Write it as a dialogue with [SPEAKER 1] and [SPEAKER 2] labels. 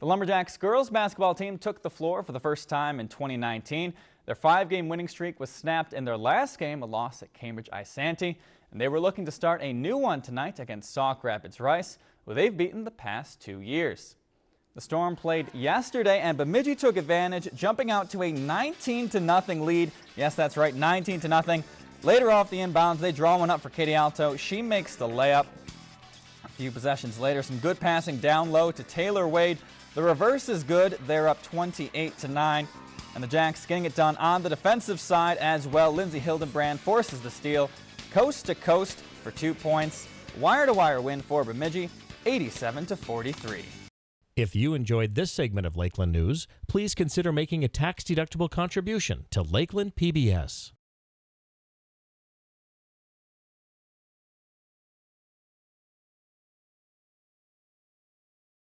[SPEAKER 1] The Lumberjacks girls basketball team took the floor for the first time in 2019. Their five-game winning streak was snapped in their last game, a loss at Cambridge Isanti, and they were looking to start a new one tonight against Sauk Rapids Rice, who they've beaten the past two years. The Storm played yesterday and Bemidji took advantage, jumping out to a 19 0 lead. Yes, that's right, 19 0. Later off the inbounds, they draw one up for Katie Alto. She makes the layup. A few possessions later, some good passing down low to Taylor Wade, the reverse is good. They're up 28 to 9. And the Jacks getting it done on the defensive side as well. Lindsay Hildenbrand forces the steal coast to coast for two points. Wire to wire win for Bemidji, 87 to 43.
[SPEAKER 2] If you enjoyed this segment of Lakeland News, please consider making a tax-deductible contribution to Lakeland PBS.